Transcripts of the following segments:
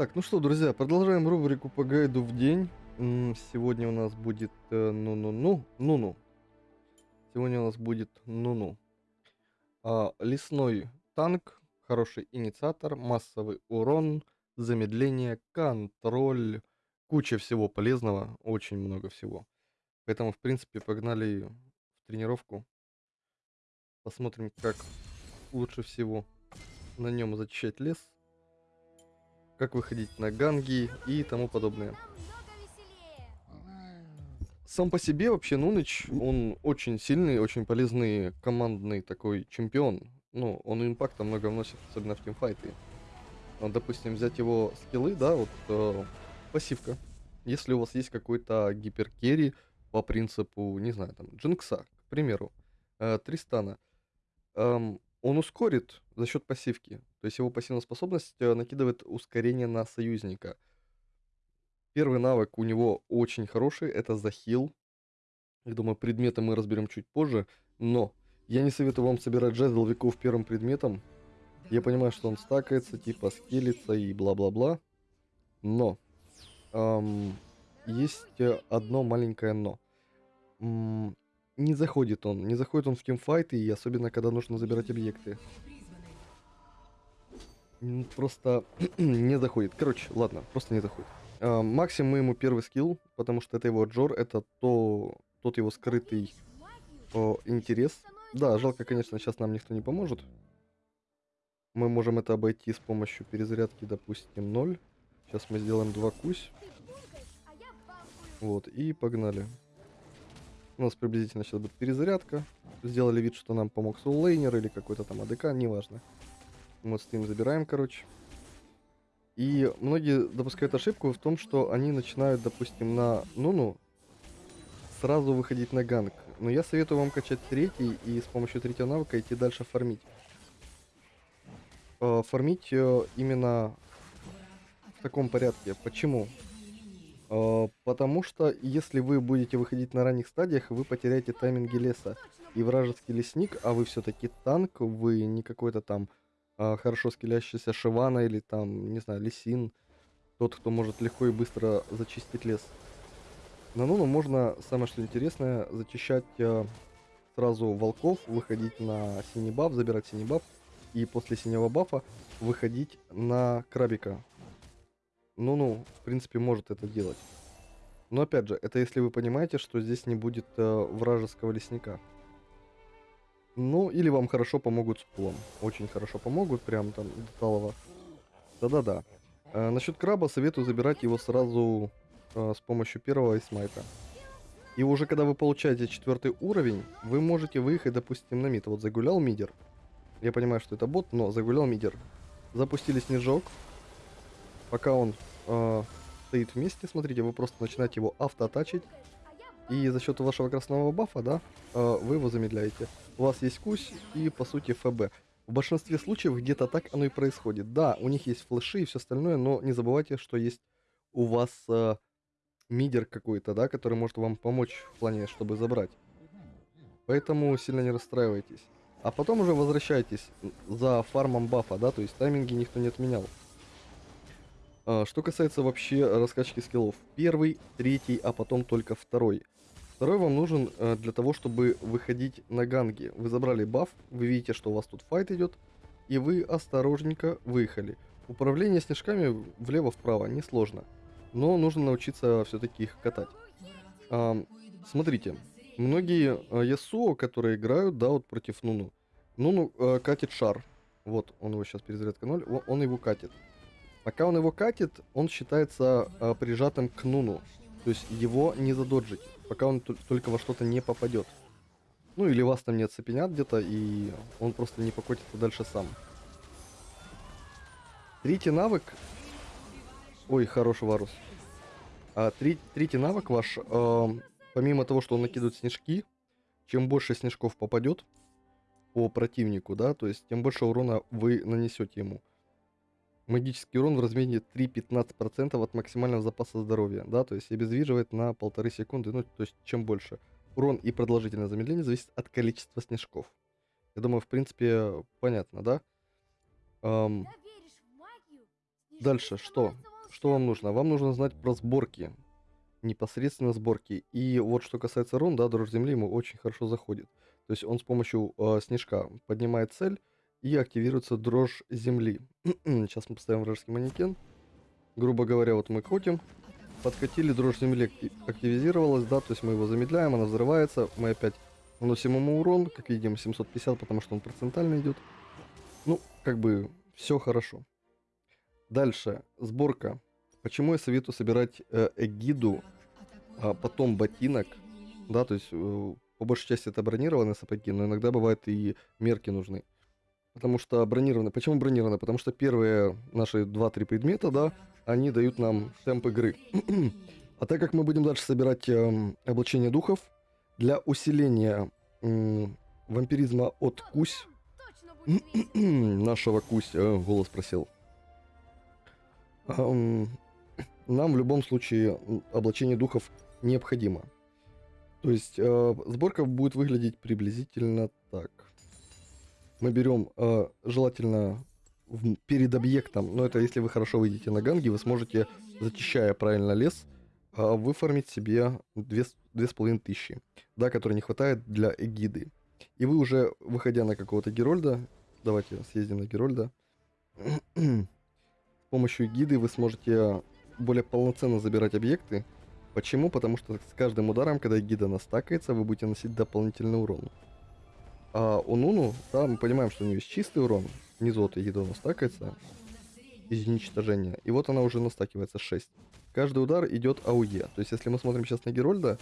Так, ну что, друзья, продолжаем рубрику по гайду в день. Сегодня у нас будет э, ну-ну-ну, ну-ну. Сегодня у нас будет ну-ну. А, лесной танк, хороший инициатор, массовый урон, замедление, контроль, куча всего полезного, очень много всего. Поэтому, в принципе, погнали в тренировку. Посмотрим, как лучше всего на нем зачищать лес, как выходить на ганги и тому подобное. Сам по себе вообще Нуныч, он очень сильный, очень полезный командный такой чемпион. Ну, он импакта много вносит, особенно в тимфайты. Вот, допустим, взять его скиллы, да, вот э, пассивка. Если у вас есть какой-то гиперкерри по принципу, не знаю, там, Джинкса, к примеру, э, Тристана, эм, он ускорит за счет пассивки. То есть его пассивная способность э, накидывает ускорение на союзника. Первый навык у него очень хороший, это захил. Я думаю, предметы мы разберем чуть позже, но я не советую вам собирать жезл веков первым предметом. Я понимаю, что он стакается, типа скелится и бла-бла-бла. Но ам, есть э, одно маленькое но. М, не заходит он, не заходит он в тимфайты, и особенно когда нужно забирать объекты. Просто не заходит. Короче, ладно, просто не заходит. А, максимум ему первый скилл, потому что это его Джор, это то, тот его скрытый о, интерес. Да, жалко, конечно, сейчас нам никто не поможет. Мы можем это обойти с помощью перезарядки, допустим, 0. Сейчас мы сделаем 2 кусь. Вот, и погнали. У нас приблизительно сейчас будет перезарядка. Сделали вид, что нам помог соуллейнер или какой-то там АДК, неважно. Мы стоим, забираем, короче. И многие допускают ошибку в том, что они начинают, допустим, на Нуну сразу выходить на ганг. Но я советую вам качать третий и с помощью третьего навыка идти дальше фармить. Э, Фармить э, именно в таком порядке. Почему? Э, Потому что если вы будете выходить на ранних стадиях, вы потеряете тайминги леса. И вражеский лесник, а вы все-таки танк, вы не какой-то там а, хорошо скелящийся Шивана или там, не знаю, Лисин. Тот, кто может легко и быстро зачистить лес. На Нуну можно, самое что интересное, зачищать э, сразу волков, выходить на синий баф, забирать синий баф. И после синего бафа выходить на крабика. Ну-ну, в принципе, может это делать. Но опять же, это если вы понимаете, что здесь не будет э, вражеского лесника. Ну, или вам хорошо помогут с пулом. Очень хорошо помогут, прям там до талого. Да-да-да. Э, насчет краба советую забирать его сразу э, с помощью первого смайта. И уже когда вы получаете четвертый уровень, вы можете выехать, допустим, на мид. Вот загулял мидер. Я понимаю, что это бот, но загулял мидер. Запустили снежок. Пока он э, стоит вместе, смотрите, вы просто начинаете его автоатачить. И за счет вашего красного бафа, да, э, вы его замедляете. У вас есть кусь и, по сути, ФБ. В большинстве случаев где-то так оно и происходит. Да, у них есть флеши и все остальное, но не забывайте, что есть у вас э, мидер какой-то, да, который может вам помочь в плане, чтобы забрать. Поэтому сильно не расстраивайтесь. А потом уже возвращайтесь за фармом бафа, да, то есть тайминги никто не отменял. А, Что касается вообще раскачки скиллов. Первый, третий, а потом только второй. Второй вам нужен э, для того, чтобы выходить на ганги. Вы забрали баф, вы видите, что у вас тут файт идет, и вы осторожненько выехали. Управление снежками влево-вправо несложно, но нужно научиться все-таки их катать. А, смотрите, многие Ясуо, которые играют, да, вот против Нуну, Нуну э, катит шар. Вот, он его сейчас перезарядка 0, о- он его катит. Пока он его катит, он считается э, прижатым к Нуну. То есть его не задоджить, пока он тол- только во что-то не попадет. Ну или вас там не оцепенят где-то, и он просто не покотится дальше сам. Третий навык... Ой, хороший Варус. А, три- третий навык ваш, эм, помимо того, что он накидывает снежки, чем больше снежков попадет по противнику, да, то есть тем больше урона вы нанесете ему. Магический урон в размере 3-15% от максимального запаса здоровья, да, то есть обездвиживает на полторы секунды, ну, то есть чем больше. Урон и продолжительное замедление зависит от количества снежков. Я думаю, в принципе, понятно, да? Эм, Дальше что? что вам нужно? Вам нужно знать про сборки. Непосредственно сборки. И вот что касается рун, да, дрожь земли ему очень хорошо заходит. То есть он с помощью э, снежка поднимает цель и активируется дрожь земли. Сейчас мы поставим вражеский манекен. Грубо говоря, вот мы крутим. Подкатили, дрожь земли активизировалась, да, то есть мы его замедляем, она взрывается. Мы опять наносим ему урон, как видим, 750, потому что он процентально идет. Ну, как бы, все хорошо. Дальше, сборка. Почему я советую собирать э, эгиду, а потом ботинок, да, то есть э, по большей части это бронированные сапоги, но иногда бывает и мерки нужны. Потому что бронированные. Почему бронированные? Потому что первые наши 2-3 предмета, да, они дают нам темп игры. а так как мы будем дальше собирать э, облачение духов, для усиления э, вампиризма от Кусь, нашего Кусь, э, голос просил, э, нам в любом случае облачение духов необходимо. То есть э, сборка будет выглядеть приблизительно так. Мы берем э, желательно в, перед объектом, но это если вы хорошо выйдете на ганги, вы сможете, зачищая правильно лес, э, выформить себе 2500, да, который не хватает для эгиды. И вы уже, выходя на какого-то Герольда, давайте съездим на Герольда, с помощью эгиды вы сможете более полноценно забирать объекты, Почему? Потому что с каждым ударом, когда гида настакается, вы будете носить дополнительный урон. А у Нуну, да, мы понимаем, что у нее есть чистый урон. Внизу от гида настакается из уничтожения. И вот она уже настакивается 6. Каждый удар идет AOE. То есть, если мы смотрим сейчас на Герольда,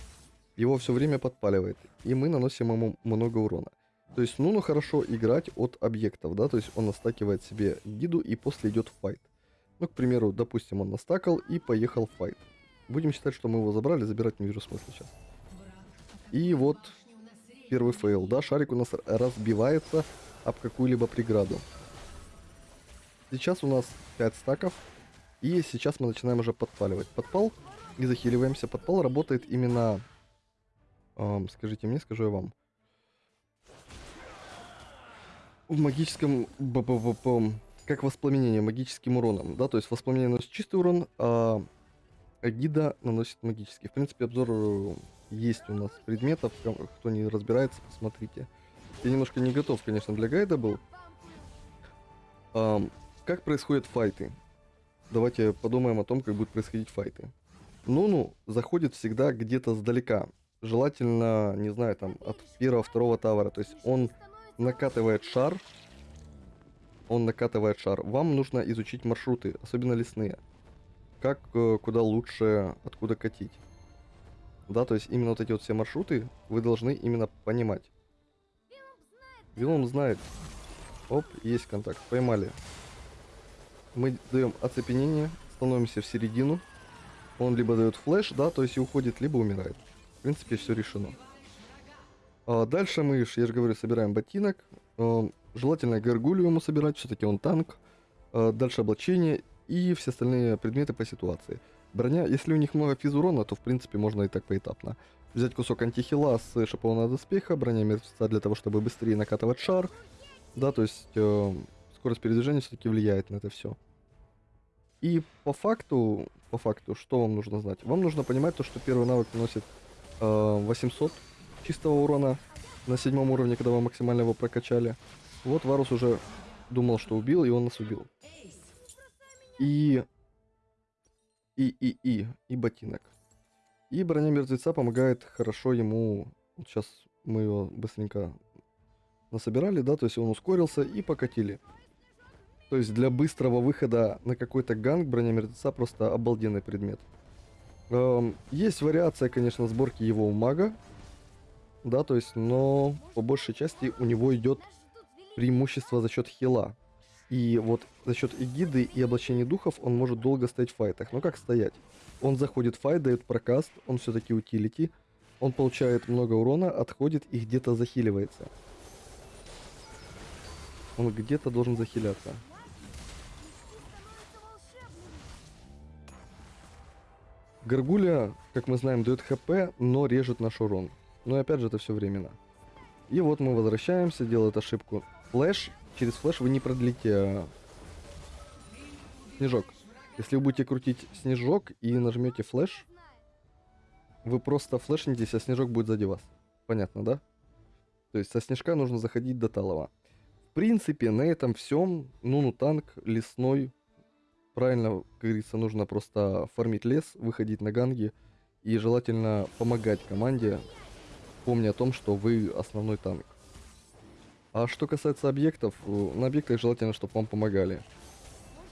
его все время подпаливает. И мы наносим ему много урона. То есть Нуну хорошо играть от объектов, да, то есть он настакивает себе гиду и после идет fight. Ну, к примеру, допустим, он настакал и поехал fight. Будем считать, что мы его забрали, забирать не вижу смысла сейчас. И вот первый fail, да, шарик у нас разбивается об какую-либо преграду. Сейчас у нас 5 стаков, и сейчас мы начинаем уже подпаливать. Подпал и захиливаемся. Подпал работает именно, эм, скажите мне, скажу я вам, в магическом, б -б -б -б, как воспламенение магическим уроном, да, то есть воспламенение носит чистый урон, а Гида наносит магический. В принципе, обзор э, есть у нас предметов. Кто не разбирается, посмотрите. Я немножко не готов, конечно, для гайда был. А, как происходят файты? Давайте подумаем о том, как будут происходить файты. Нуну заходит всегда где-то сдалека. Желательно, не знаю, там, от первого-второго тавара. То есть он накатывает шар. Он накатывает шар. Вам нужно изучить маршруты, особенно лесные как э, куда лучше, откуда катить. Да, то есть именно вот эти вот все маршруты вы должны именно понимать. Вилом знает. Оп, есть контакт. Поймали. Мы даем оцепенение, становимся в середину. Он либо дает флеш, да, то есть и уходит, либо умирает. В принципе, все решено. А дальше мы, я же говорю, собираем ботинок. А, желательно горгулью ему собирать, все-таки он танк. А, дальше облачение и все остальные предметы по ситуации. Броня, если у них много физурона, то в принципе можно и так поэтапно. Взять кусок антихила с шипованного доспеха, броня мертвеца для того, чтобы быстрее накатывать шар. Да, то есть э, скорость передвижения все-таки влияет на это все. И по факту, по факту, что вам нужно знать? Вам нужно понимать то, что первый навык наносит э, 800 чистого урона на седьмом уровне, когда вы максимально его прокачали. Вот Варус уже думал, что убил, и он нас убил. И... И, и, и, и ботинок. И броня мертвеца помогает хорошо ему... Вот сейчас мы его быстренько насобирали, да, то есть он ускорился и покатили. То есть для быстрого выхода на какой-то ганг броня мертвеца просто обалденный предмет. Эм, есть вариация, конечно, сборки его у мага. Да, то есть, но по большей части у него идет преимущество за счет хила. И вот за счет эгиды и облачения духов он может долго стоять в файтах. Но как стоять? Он заходит в файт, дает прокаст, он все-таки утилити. Он получает много урона, отходит и где-то захиливается. Он где-то должен захиляться. Гаргуля, как мы знаем, дает хп, но режет наш урон. Но опять же это все временно. И вот мы возвращаемся, делает ошибку. Флэш через флеш вы не продлите а, снежок. Если вы будете крутить снежок и нажмете флеш, вы просто флешнетесь, а снежок будет сзади вас. Понятно, да? То есть со снежка нужно заходить до талого. В принципе, на этом всем. Ну, танк лесной. Правильно, как говорится, нужно просто фармить лес, выходить на ганги. И желательно помогать команде, помня о том, что вы основной танк. А что касается объектов, э, на объектах желательно, чтобы вам помогали.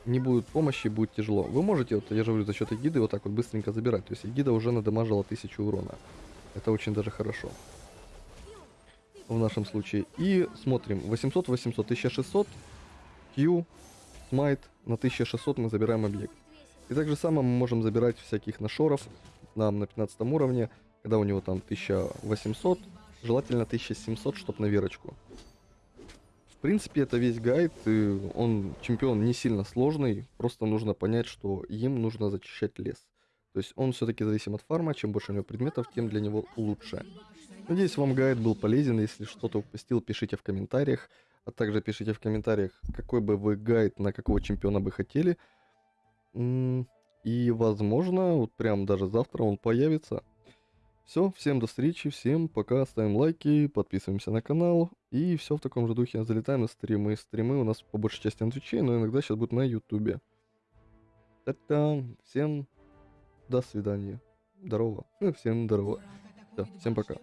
Не будет помощи, будет тяжело. Вы можете, вот я же говорю, за счет эгиды вот так вот быстренько забирать. То есть эгида уже надамажила 1000 урона. Это очень даже хорошо. В нашем случае. И смотрим. 800, 800, 1600. Q, смайт. На 1600 мы забираем объект. И так же самое мы можем забирать всяких нашоров. Нам на 15 уровне, когда у него там 1800. Желательно 1700, чтобы на верочку. Принципе, это весь гайд, и он, чемпион, не сильно сложный, просто нужно понять, что им нужно зачищать лес. То есть он все-таки зависим от фарма, чем больше у него предметов, тем для него лучше. Надеюсь, вам гайд был полезен, если что-то упустил, пишите в комментариях, а также пишите в комментариях, какой бы вы гайд на какого чемпиона бы хотели. И, возможно, вот прям даже завтра он появится. Все, всем до встречи, всем пока, ставим лайки, подписываемся на канал, и все в таком же духе, залетаем на стримы. Стримы у нас по большей части на Твиче, но иногда сейчас будут на Ютубе. Та-та, всем до свидания. Здорово. Всем здорово. Все, всем пока.